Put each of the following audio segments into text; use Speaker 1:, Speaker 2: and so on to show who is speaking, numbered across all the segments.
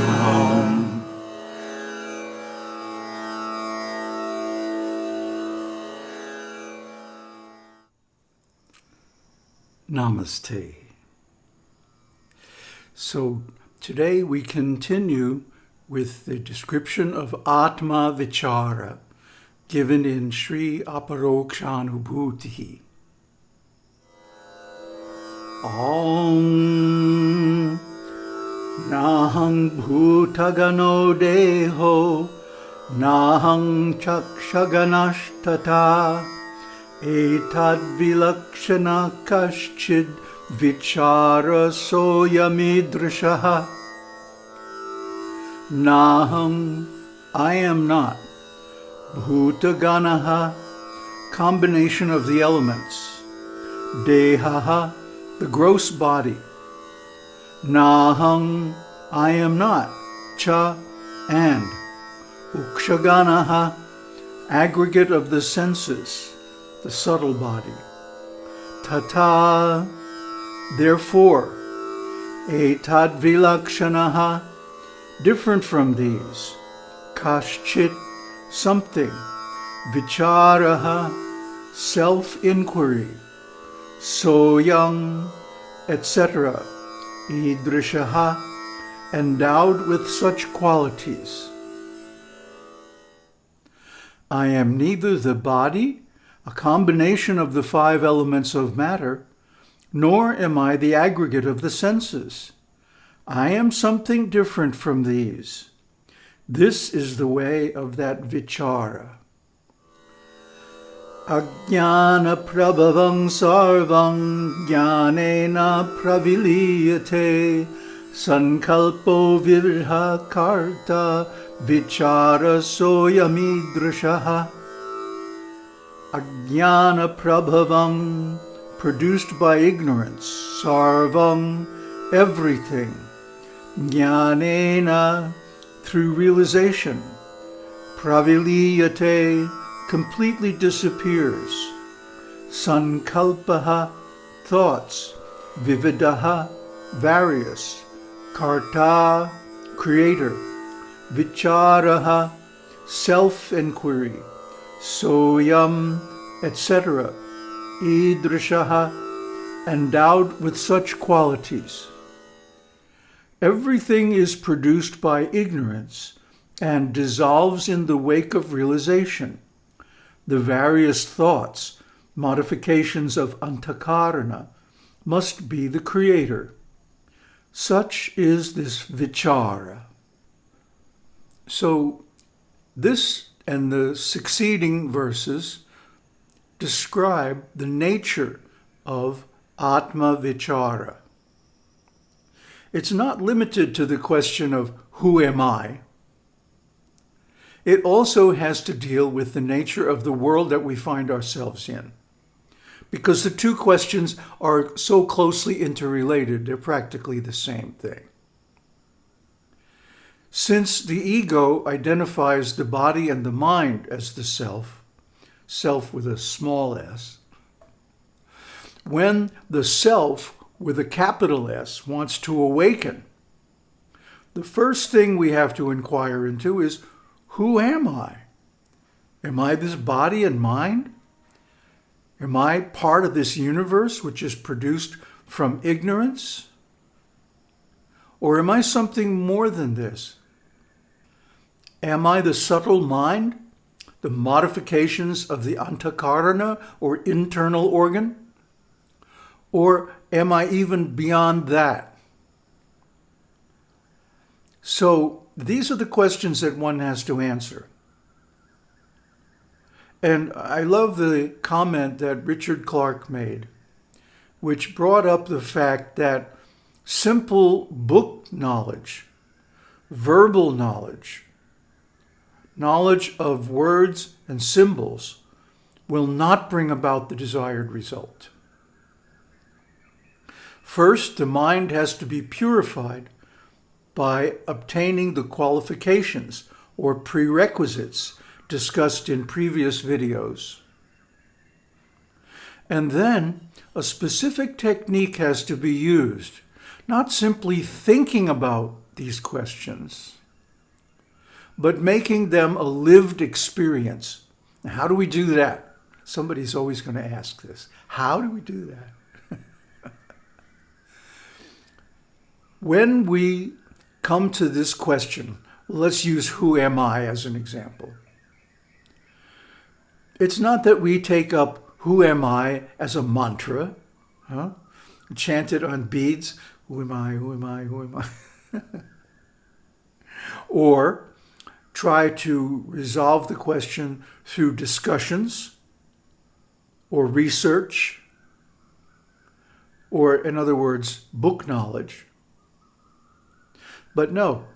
Speaker 1: Om. Namaste. So today we continue with the description of Atma Vichara given in Sri Aparokshanubhuti. Om Nahang Bhutagano Deho Nahang Chakshaganashtata Etad Vilakshana Kaschid Vichara Soyamidrishaha Naham I am not Bhutaganaha combination of the elements. Dehaha the gross body Naham I am not. Cha and. Akshaganaha aggregate of the senses the subtle body. Tata, therefore, etad vilakshanaha, different from these, Kashchit, something, vicharaha, self-inquiry, soyang, etc., idrishaha, endowed with such qualities. I am neither the body a combination of the five elements of matter, nor am I the aggregate of the senses. I am something different from these. This is the way of that vichara. Ajnana prabhavam sarvam jnanena praviliyate sankalpo virha karta vichara soyamidrishaha Ajnana produced by ignorance, Sarvam, everything, Jnanena, through realization, Praviliyate, completely disappears, Sankalpaha, thoughts, Vividaha, various, Karta, creator, Vicharaha, self-inquiry, soyam, etc., idrishaha, endowed with such qualities. Everything is produced by ignorance and dissolves in the wake of realization. The various thoughts, modifications of antakarana, must be the creator. Such is this vichara. So this and the succeeding verses describe the nature of Atma Vichara. It's not limited to the question of who am I? It also has to deal with the nature of the world that we find ourselves in. Because the two questions are so closely interrelated, they're practically the same thing. Since the ego identifies the body and the mind as the self, self with a small s, when the self with a capital S wants to awaken, the first thing we have to inquire into is, who am I? Am I this body and mind? Am I part of this universe which is produced from ignorance? Or am I something more than this? Am I the subtle mind, the modifications of the antakarana or internal organ? Or am I even beyond that? So these are the questions that one has to answer. And I love the comment that Richard Clark made, which brought up the fact that simple book knowledge, verbal knowledge, knowledge of words and symbols will not bring about the desired result. First, the mind has to be purified by obtaining the qualifications or prerequisites discussed in previous videos. And then a specific technique has to be used, not simply thinking about these questions, but making them a lived experience. Now, how do we do that? Somebody's always going to ask this. How do we do that? when we come to this question, let's use who am I as an example. It's not that we take up who am I as a mantra, huh? chant it on beads, who am I, who am I, who am I? or try to resolve the question through discussions or research, or in other words, book knowledge. But no,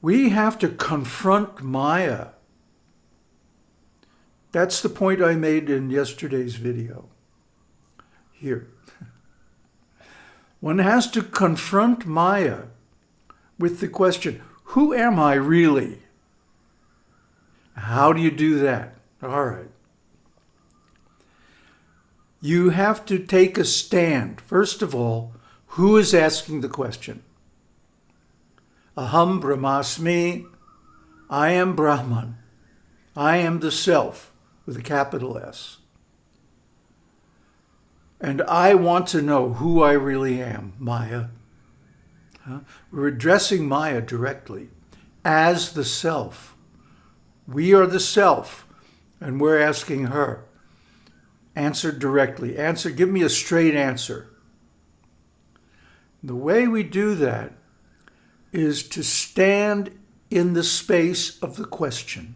Speaker 1: we have to confront Maya. That's the point I made in yesterday's video. Here. One has to confront Maya with the question, who am I really? How do you do that? All right. You have to take a stand. First of all, who is asking the question? Aham Brahmasmi, I am Brahman. I am the self with a capital S. And I want to know who I really am, Maya. Huh? We're addressing Maya directly as the self. We are the self, and we're asking her. Answer directly. Answer, give me a straight answer. The way we do that is to stand in the space of the question.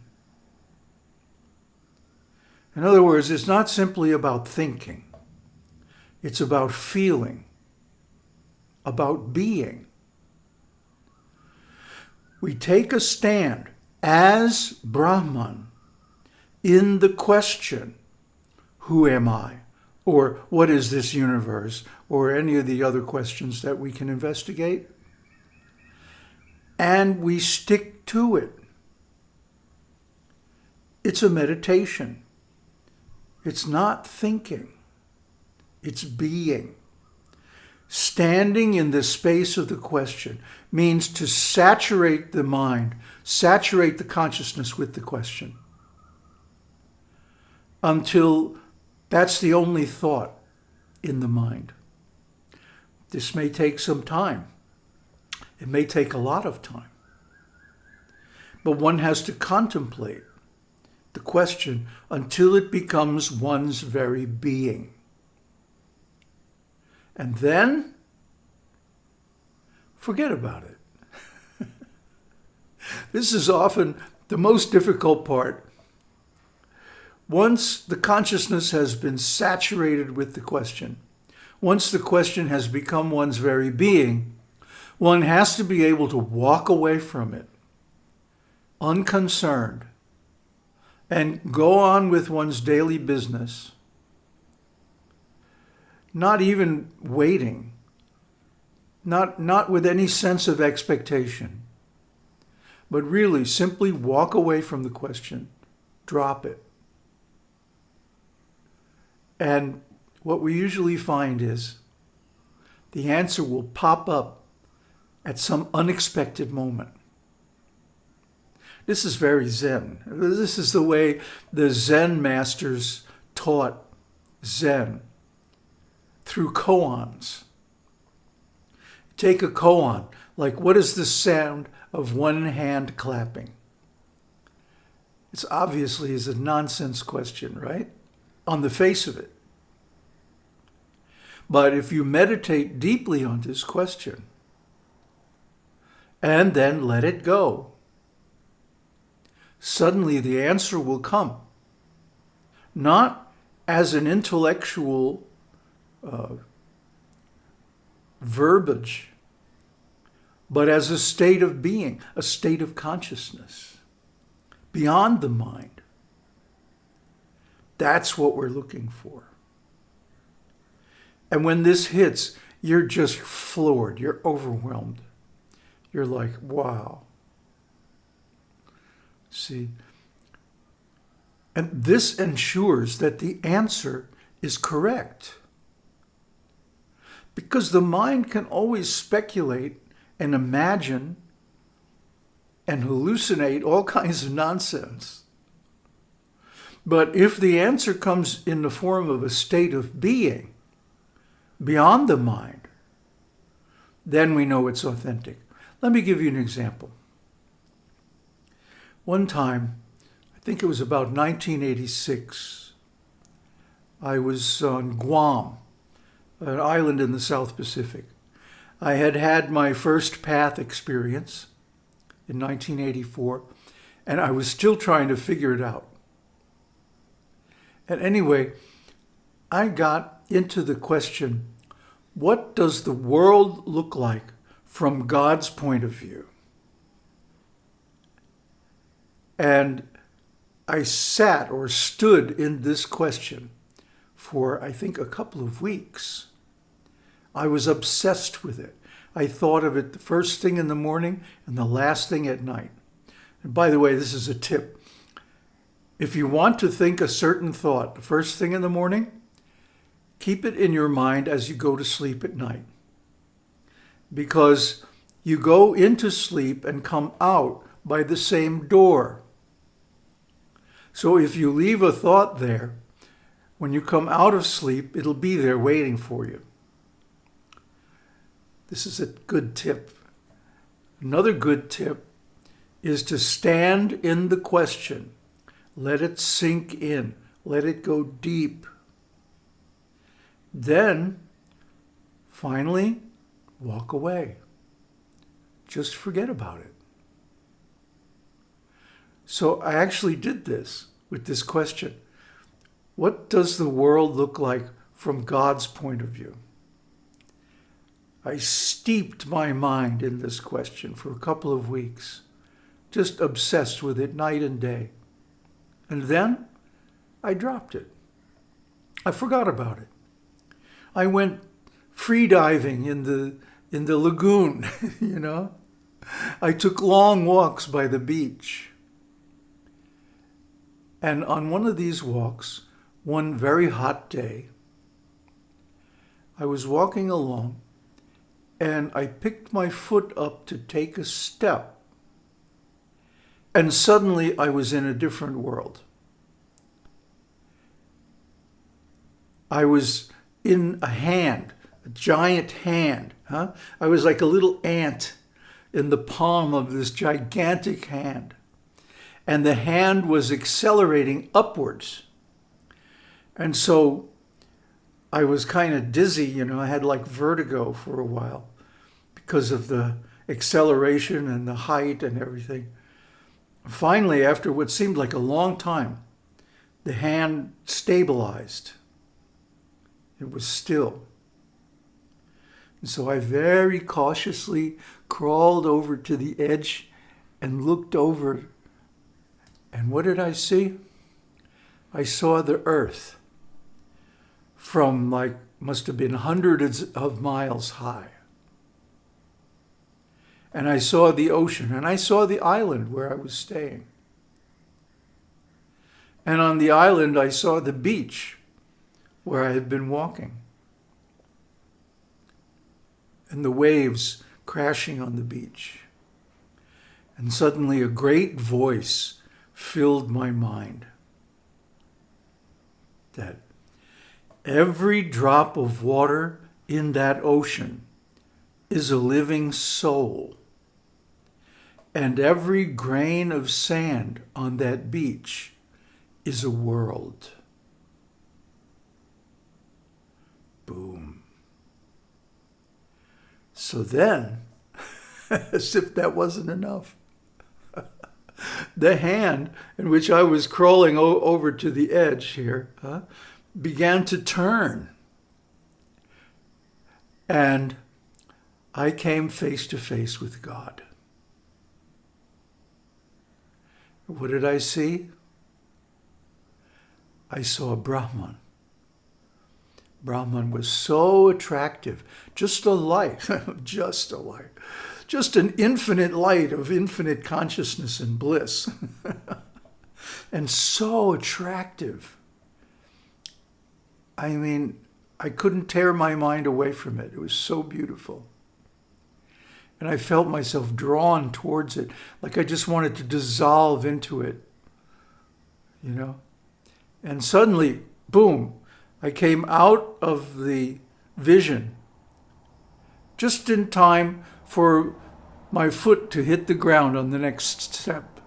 Speaker 1: In other words, it's not simply about thinking. It's about feeling, about being. We take a stand as Brahman in the question, who am I? Or what is this universe? Or any of the other questions that we can investigate. And we stick to it. It's a meditation. It's not thinking. It's being. Standing in the space of the question means to saturate the mind, saturate the consciousness with the question until that's the only thought in the mind. This may take some time. It may take a lot of time. But one has to contemplate the question until it becomes one's very being. And then forget about it. this is often the most difficult part. Once the consciousness has been saturated with the question, once the question has become one's very being, one has to be able to walk away from it, unconcerned, and go on with one's daily business not even waiting, not, not with any sense of expectation, but really simply walk away from the question, drop it. And what we usually find is the answer will pop up at some unexpected moment. This is very Zen. This is the way the Zen masters taught Zen through koans. Take a koan, like what is the sound of one hand clapping? It's obviously is a nonsense question, right? On the face of it. But if you meditate deeply on this question and then let it go, suddenly the answer will come. Not as an intellectual uh, verbiage, but as a state of being, a state of consciousness, beyond the mind. That's what we're looking for. And when this hits, you're just floored, you're overwhelmed. You're like, wow. See? And this ensures that the answer is correct. Because the mind can always speculate and imagine and hallucinate all kinds of nonsense. But if the answer comes in the form of a state of being beyond the mind, then we know it's authentic. Let me give you an example. One time, I think it was about 1986, I was on Guam, an island in the South Pacific. I had had my first path experience in 1984, and I was still trying to figure it out. And anyway, I got into the question, what does the world look like from God's point of view? And I sat or stood in this question for, I think, a couple of weeks. I was obsessed with it. I thought of it the first thing in the morning and the last thing at night. And by the way, this is a tip. If you want to think a certain thought the first thing in the morning, keep it in your mind as you go to sleep at night. Because you go into sleep and come out by the same door. So if you leave a thought there, when you come out of sleep, it'll be there waiting for you. This is a good tip. Another good tip is to stand in the question. Let it sink in. Let it go deep. Then, finally, walk away. Just forget about it. So I actually did this with this question. What does the world look like from God's point of view? I steeped my mind in this question for a couple of weeks, just obsessed with it night and day. And then I dropped it. I forgot about it. I went free diving in the in the lagoon, you know. I took long walks by the beach. And on one of these walks, one very hot day, I was walking along and I picked my foot up to take a step. And suddenly I was in a different world. I was in a hand, a giant hand. Huh? I was like a little ant in the palm of this gigantic hand. And the hand was accelerating upwards. And so I was kind of dizzy, you know, I had like vertigo for a while because of the acceleration and the height and everything. Finally, after what seemed like a long time, the hand stabilized. It was still. So I very cautiously crawled over to the edge and looked over. And what did I see? I saw the earth from like, must have been hundreds of miles high and I saw the ocean, and I saw the island where I was staying. And on the island, I saw the beach where I had been walking, and the waves crashing on the beach. And suddenly, a great voice filled my mind that every drop of water in that ocean is a living soul and every grain of sand on that beach is a world. Boom. So then, as if that wasn't enough, the hand in which I was crawling over to the edge here began to turn. And I came face to face with God. What did I see? I saw Brahman. Brahman was so attractive, just a light, just a light, just an infinite light of infinite consciousness and bliss, and so attractive. I mean, I couldn't tear my mind away from it. It was so beautiful. And I felt myself drawn towards it, like I just wanted to dissolve into it, you know? And suddenly, boom, I came out of the vision just in time for my foot to hit the ground on the next step.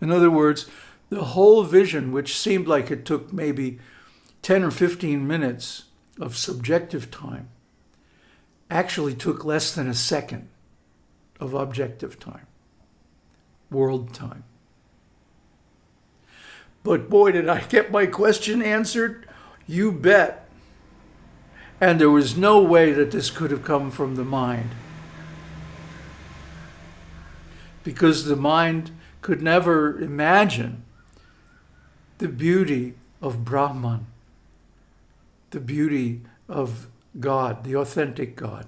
Speaker 1: In other words, the whole vision, which seemed like it took maybe 10 or 15 minutes of subjective time, actually took less than a second of objective time, world time. But boy, did I get my question answered. You bet. And there was no way that this could have come from the mind. Because the mind could never imagine the beauty of Brahman, the beauty of God, the authentic God.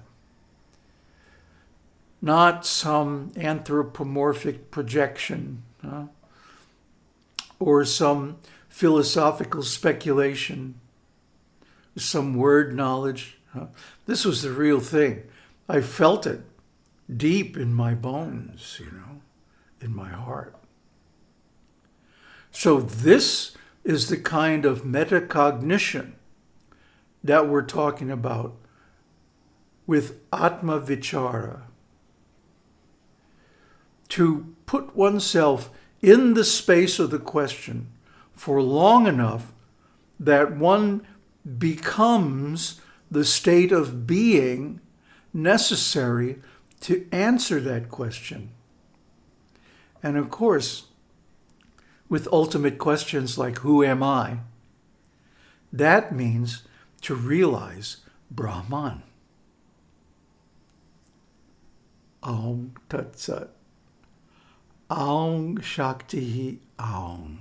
Speaker 1: Not some anthropomorphic projection huh? Or some philosophical speculation, some word knowledge. This was the real thing. I felt it deep in my bones, you know, in my heart. So this is the kind of metacognition that we're talking about with Atma Vichara. To put oneself in the space of the question for long enough that one becomes the state of being necessary to answer that question. And of course, with ultimate questions like, who am I? That means to realize Brahman. Aum Tat Sat. Aung Shanti Aung.